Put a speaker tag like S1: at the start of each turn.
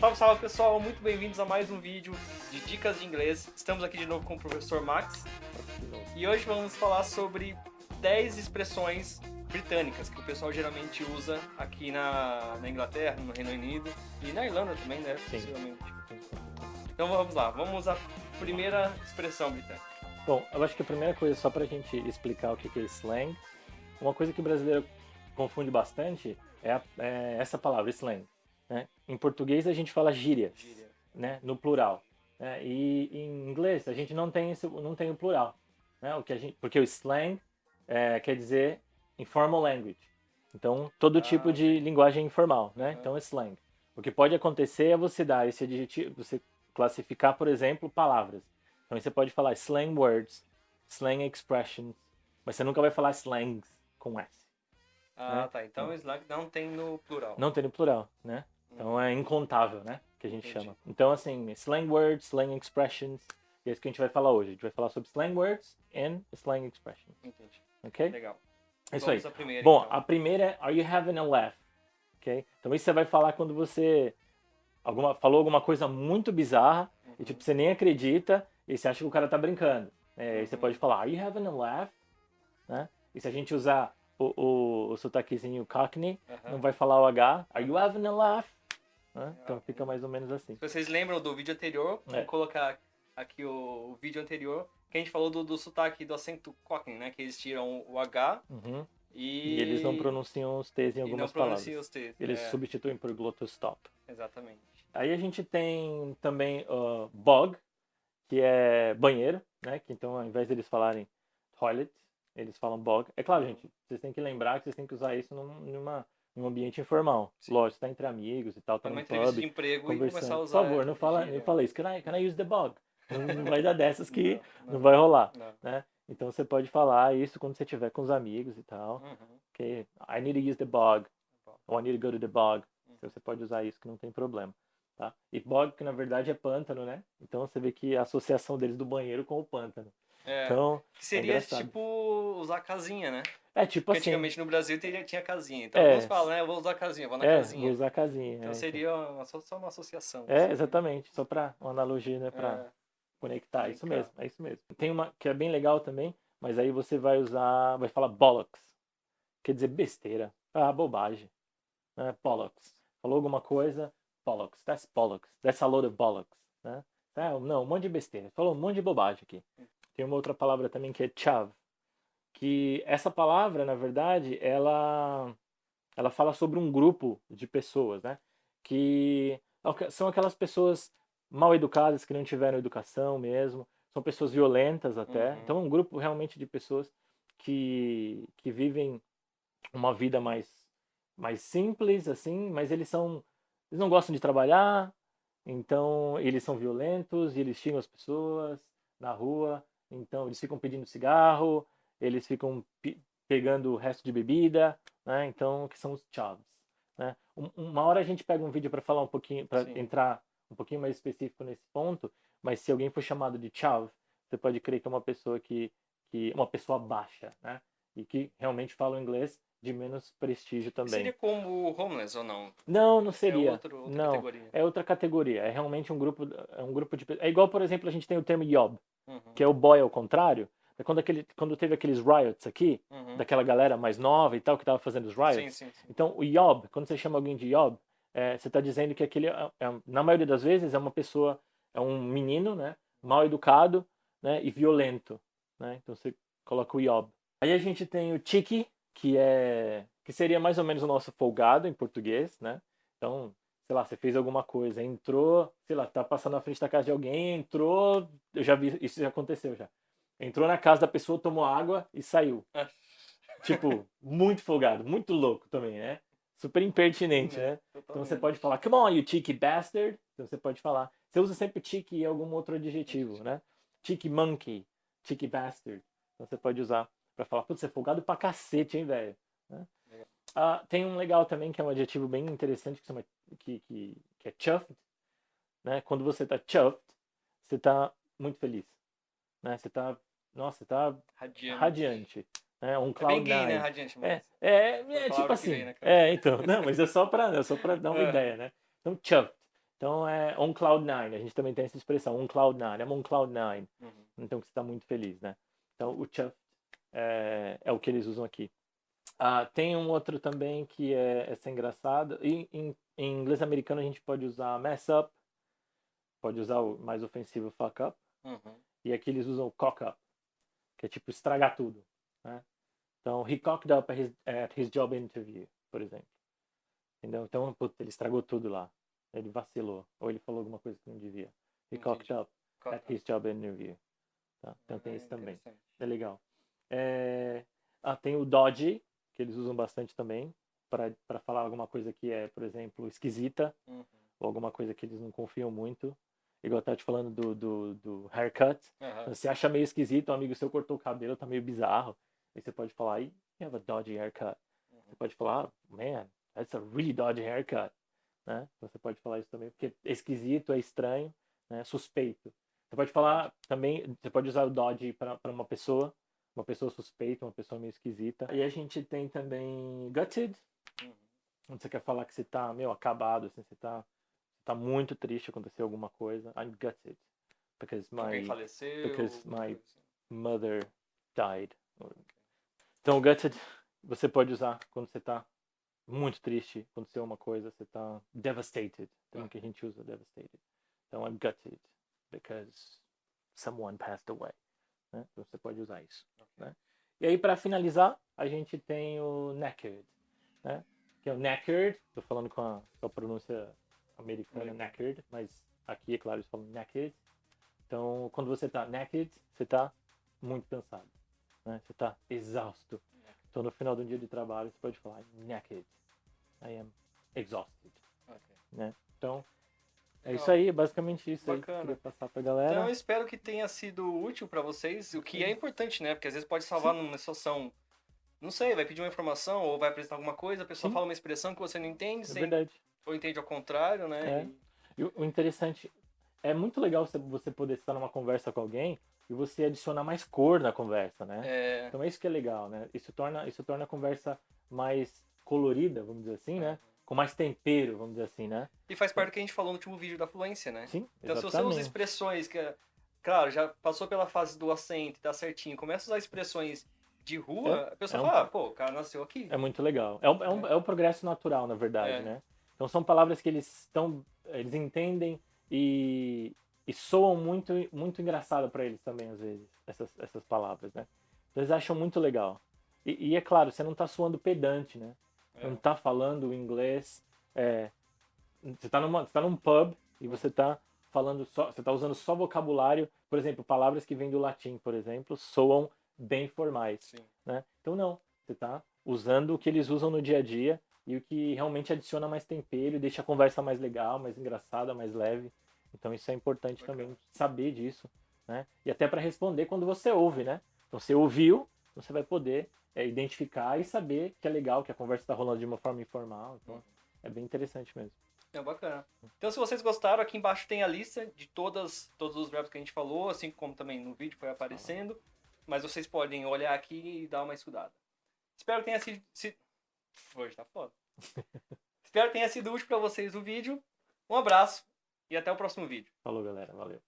S1: Salve, salve pessoal, muito bem-vindos a mais um vídeo de dicas de inglês. Estamos aqui de novo com o professor Max e hoje vamos falar sobre 10 expressões britânicas que o pessoal geralmente usa aqui na, na Inglaterra, no Reino Unido e na Irlanda também, né?
S2: Sim.
S1: Possivelmente. Então vamos lá, vamos à primeira expressão britânica.
S2: Bom, eu acho que a primeira coisa, só pra gente explicar o que que é slang, uma coisa que o brasileiro confunde bastante é, a- é essa palavra, slang. Né? Em português a gente fala gíria,
S1: Gíria.
S2: né? no plural. né? E em inglês a gente não tem, esse, não tem o plural. Né? O que a gente, porque o slang é, quer dizer informal language. Então, todo
S1: Ah,
S2: tipo de linguagem informal. Né? Então, é slang. O que pode acontecer é você dar esse adjetivo, você classificar, por exemplo, palavras. Então, você pode falar slang words, slang expressions, mas você nunca vai falar slangs com S.
S1: Ah,
S2: Né?
S1: tá. Então o slang não tem no plural.
S2: Não tem no plural, né? Então é incontável, né? Que a gente
S1: Entendi.
S2: chama. Então, assim, slang words, slang expressions, é isso que a gente vai falar hoje. A gente vai falar sobre slang words and slang expressions,
S1: Entendi.
S2: ok?
S1: Legal.
S2: É isso
S1: Vamos
S2: aí.
S1: primeira,
S2: Bom,
S1: então.
S2: a primeira é Are you having a laugh? Ok? Então isso você vai falar quando você alguma, falou alguma coisa muito bizarra e tipo, você nem acredita e você acha que o cara tá brincando. É, Aí você
S1: Uhum.
S2: pode falar Are you having a laugh? Né? E se a gente usar o, o, o sotaquezinho cockney, não vai falar o H. Are you having a laugh? Né? Então fica mais ou menos assim.
S1: Se vocês lembram do vídeo anterior,
S2: É.
S1: vou colocar aqui o, o vídeo anterior, que a gente falou do, do sotaque do acento Cockney, né? Que eles tiram o H
S2: Uhum.
S1: e...
S2: E eles não pronunciam os T's em algumas palavras.
S1: T's.
S2: Eles
S1: é,
S2: substituem por glottal stop.
S1: Exatamente.
S2: Aí a gente tem também uh, bog, que é banheiro, né? Que então ao invés deles falarem toilet, eles falam bog. É claro, gente, vocês têm que lembrar que vocês têm que usar isso num, numa, num ambiente informal.
S1: Sim.
S2: Lógico, tá entre amigos e tal, tá
S1: numa
S2: no
S1: entrevista
S2: pub,
S1: de emprego e
S2: conversando.
S1: começar a
S2: Por
S1: usar.
S2: favor, não fala, não fala isso. Can I, can I use the bog? Não, não vai dar dessas que
S1: Não,
S2: não,
S1: não.
S2: vai rolar, né? Então você pode falar isso quando você estiver com os amigos e tal.
S1: Uhum.
S2: Ok, I need to use the bog.
S1: Bog.
S2: Or I need to go to the bog.
S1: Uhum.
S2: Então você pode usar isso que não tem problema. Tá? E bog, que na verdade é pântano, né? Então você vê que a associação deles do banheiro com o pântano.
S1: É,
S2: Então,
S1: que seria
S2: engraçado.
S1: tipo usar casinha, né?
S2: é tipo
S1: Porque
S2: assim.
S1: antigamente no Brasil teria, tinha casinha. Então
S2: É.
S1: falam, né? Eu vou usar casinha, vou na
S2: É,
S1: casinha.
S2: vou usar casinha.
S1: Então
S2: é,
S1: seria uma, só, só uma associação.
S2: É,
S1: assim.
S2: exatamente. Só para uma analogia, né? Pra
S1: É.
S2: conectar. Isso
S1: Linkar.
S2: mesmo, é isso mesmo. Tem uma que é bem legal também, mas aí você vai usar, vai falar bollocks. Quer dizer besteira. Ah, bobagem. Né? Bollocks. Falou alguma coisa, bollocks. That's bollocks. That's a load of bollocks. Né? Ah, não, um monte de besteira. Falou um monte de bobagem aqui. Tem uma outra palavra também que é chav. Que essa palavra, na verdade, ela ela fala sobre um grupo de pessoas, né? Que são aquelas pessoas mal educadas, que não tiveram educação mesmo, são pessoas violentas até.
S1: Uhum.
S2: Então é um grupo realmente de pessoas que, que vivem uma vida mais, mais simples, assim, mas eles são. Eles não gostam de trabalhar, então eles são violentos e eles xingam as pessoas na rua, então eles ficam pedindo cigarro, eles ficam pe- pegando o resto de bebida, né? Então, que são os chavs. Né? Um- Uma hora a gente pega um vídeo para falar um pouquinho, para entrar um pouquinho mais específico nesse ponto, mas se alguém for chamado de chav, você pode crer que é uma pessoa que, que uma pessoa baixa, né? E que realmente fala o inglês de menos prestígio também.
S1: Seria como homeless ou não?
S2: Não, não
S1: É
S2: seria.
S1: outro, outra
S2: não,
S1: categoria.
S2: é outra categoria. É realmente um grupo, é um grupo de é igual, por exemplo, a gente tem o termo yob,
S1: Uhum,
S2: que é o boy ao contrário. É quando aquele, quando teve aqueles riots aqui,
S1: uhum.
S2: daquela galera mais nova e tal que tava fazendo os riots.
S1: Sim, sim, sim.
S2: Então, o yob, quando você chama alguém de yob, é, você está dizendo que aquele, é- é- na maioria das vezes, é uma pessoa, é um menino, né, mal educado, né, e violento, né? Então você coloca o yob. Aí a gente tem o cheeky, que é, que seria mais ou menos o nosso folgado em português, né? Então, sei lá, você fez alguma coisa, entrou, sei lá, tá passando na frente da casa de alguém, entrou, eu já vi, isso já aconteceu já. Entrou na casa da pessoa, tomou água e saiu.
S1: Ah.
S2: Tipo, muito folgado, muito louco também, né? Super impertinente,
S1: É,
S2: né? Então você
S1: totalmente.
S2: pode falar, come on, you cheeky bastard. Então você pode falar. Você usa sempre cheeky e algum outro adjetivo, né? Cheeky monkey, cheeky bastard. Então você pode usar pra falar, putz, você é folgado pra cacete, hein, velho? Né?
S1: Legal.
S2: Ah, tem um legal também, que é um adjetivo bem interessante, que, chama, que, que, que é chuffed. Né? Quando você tá chuffed, você tá muito feliz. Né? Você tá, nossa, você tá
S1: Radiante.
S2: radiante. né? On
S1: É
S2: Cloud
S1: bem gay, né. Radiante?
S2: É,
S1: Mas...
S2: é, é
S1: palavra
S2: tipo assim.
S1: vem, né?
S2: É, então. Não, mas é só pra, é só pra dar uma
S1: É.
S2: ideia, né? Então, chuffed. Então, é on cloud nine. A gente também tem essa expressão, on cloud nine. I'm on cloud nine.
S1: Uhum.
S2: Então, que você está muito feliz, né? Então, o chuffed é, é o que eles usam aqui. Ah, tem um outro também que é, é engraçado. E, em, em inglês americano a gente pode usar mess up, pode usar o mais ofensivo fuck up,
S1: Uhum.
S2: e aqui eles usam cock up, que é tipo estragar tudo, né? Então, he cocked up at his, at his job interview, por exemplo. Entendeu? Então, ele estragou tudo lá. Ele vacilou, ou ele falou alguma coisa que não devia. He cocked
S1: Entendi.
S2: up at his job interview. Tá? Então tem isso também. É legal. É... Ah, tem o dodgy, que eles usam bastante também, para falar alguma coisa que é, por exemplo, esquisita,
S1: Uhum.
S2: ou alguma coisa que eles não confiam muito. Igual eu tava te falando do, do, do haircut.
S1: Aham.
S2: Você acha meio esquisito, um amigo seu cortou o cabelo, tá meio bizarro. Aí você pode falar, you have a dodgy haircut. Você pode falar, "Ah, man, that's a really dodgy haircut. Né? Você pode falar isso também, porque é esquisito, é estranho, né? suspeito. Você pode falar também, você pode usar o dodgy para uma pessoa, uma pessoa suspeita, uma pessoa meio esquisita. E a gente tem também gutted,
S1: Uhum.
S2: Onde você quer falar que você tá meio acabado, assim, você tá, tá muito triste, aconteceu alguma coisa. I'm gutted. Because my
S1: faleceu.
S2: because my-
S1: assim.
S2: mother died. Então, o gutted você pode usar quando você tá muito triste, aconteceu uma coisa, você tá devastated. Também que a gente usa devastated. Então, I'm gutted because someone passed away. Né? Então, você pode usar isso.
S1: Ok.
S2: né? E aí, para finalizar, a gente tem o knackered, né? Que é o knackered, tô falando com a, com a pronúncia americana, knackered, mas aqui, é claro, eles falam knackered. Então, quando você tá knackered, você tá muito cansado, né? Você tá exausto. Então, no final do dia de trabalho, você pode falar knackered. I am exhausted,
S1: Ok.
S2: né? Então, é isso aí, basicamente isso aí que eu
S1: Bacana.
S2: queria passar pra galera.
S1: Então eu espero que tenha sido útil pra vocês, o que é importante, né? Porque às vezes pode salvar numa situação. Não sei, vai pedir uma informação ou vai apresentar alguma coisa, a pessoa
S2: Sim.
S1: fala uma expressão que você não entende,
S2: é verdade.
S1: ou entende ao contrário, né?
S2: É.
S1: E-
S2: o interessante é muito legal você- poder estar numa conversa com alguém e você adicionar mais cor na conversa, né?
S1: É,
S2: Então é isso que é legal, né? Isso torna, isso torna a conversa mais colorida, vamos dizer assim, né? Com mais tempero, vamos dizer assim, né?
S1: E faz parte do que a gente falou no último vídeo da fluência, né?
S2: Sim,
S1: Então se você
S2: exatamente.
S1: usa expressões que, claro, já passou pela fase do acento, tá certinho, começa a usar expressões de rua,
S2: É,
S1: a pessoa
S2: é um-
S1: fala, ah, pô, o cara nasceu aqui.
S2: É muito legal. É, um, é, um, é o progresso natural, na verdade,
S1: É.
S2: né? Então são palavras que eles estão, eles entendem e, e soam muito, muito engraçado para eles também às vezes essas, essas palavras, né? Então, Eles acham muito legal. E, e é claro, você não tá soando pedante, né?
S1: É.
S2: não tá falando inglês. é, você, tá numa, você tá num pub e você tá falando só. Você tá usando só vocabulário. Por exemplo, palavras que vêm do latim, por exemplo, soam bem formais.
S1: Sim.
S2: Né? Então não. Você tá usando o que eles usam no dia a dia e o que realmente adiciona mais tempero e deixa a conversa mais legal, mais engraçada, mais leve. Então isso é importante também saber disso. Né? E até para responder quando você ouve, né? Então você ouviu, você vai poder é, identificar e saber que é legal, que a conversa está rolando de uma forma informal. Então, é bem interessante mesmo.
S1: É bacana. Então, se vocês gostaram, aqui embaixo tem a lista de todas, todos os verbos que a gente falou, assim como também no vídeo foi aparecendo. Mas vocês podem olhar aqui e dar uma estudada. Espero que tenha sido. Se... Hoje tá foda. Espero que tenha sido útil para vocês o vídeo. Um abraço e até o próximo vídeo.
S2: Falou, galera. Valeu.